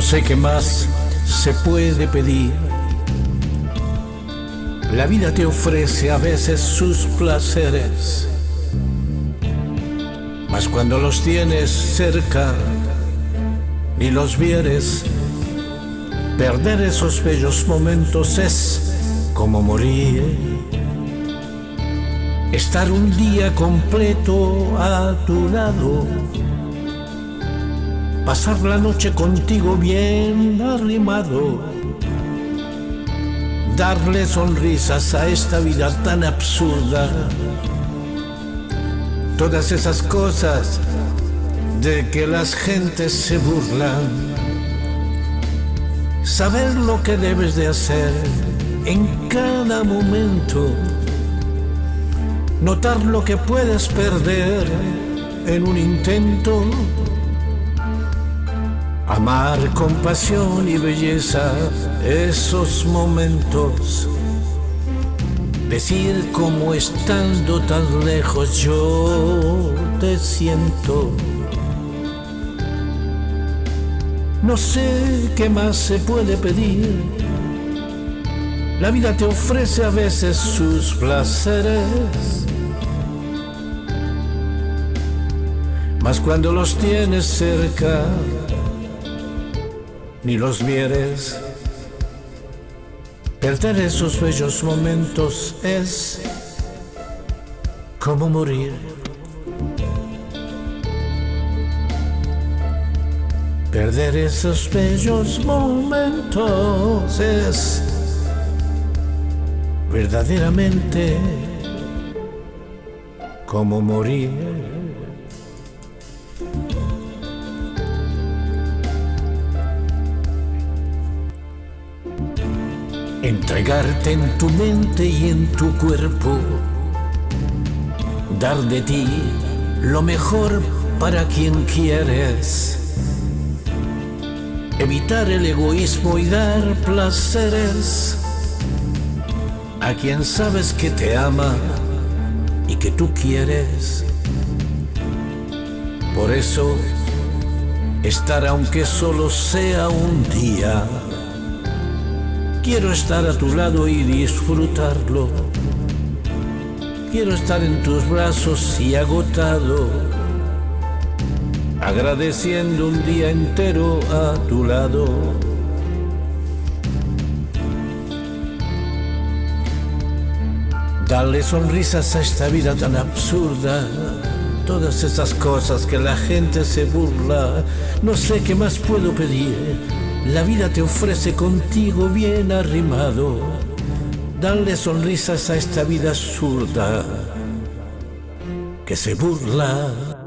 sé qué más se puede pedir. La vida te ofrece a veces sus placeres, mas cuando los tienes cerca ni los vieres, perder esos bellos momentos es como morir. Estar un día completo a tu lado pasar la noche contigo bien arrimado, darle sonrisas a esta vida tan absurda, todas esas cosas de que las gentes se burlan, saber lo que debes de hacer en cada momento, notar lo que puedes perder en un intento Amar con pasión y belleza esos momentos. Decir como estando tan lejos yo te siento. No sé qué más se puede pedir. La vida te ofrece a veces sus placeres. Mas cuando los tienes cerca, ni los vieres. Perder esos bellos momentos es como morir. Perder esos bellos momentos es verdaderamente como morir. Entregarte en tu mente y en tu cuerpo, dar de ti lo mejor para quien quieres, evitar el egoísmo y dar placeres. A quien sabes que te ama y que tú quieres. Por eso, estar aunque solo sea un día, Quiero estar a tu lado y disfrutarlo. Quiero estar en tus brazos y agotado, agradeciendo un día entero a tu lado. Darle sonrisas a esta vida tan absurda, todas esas cosas que la gente se burla, no sé qué más puedo pedir la vida te ofrece contigo bien arrimado. Darle sonrisas a esta vida zurda que se burla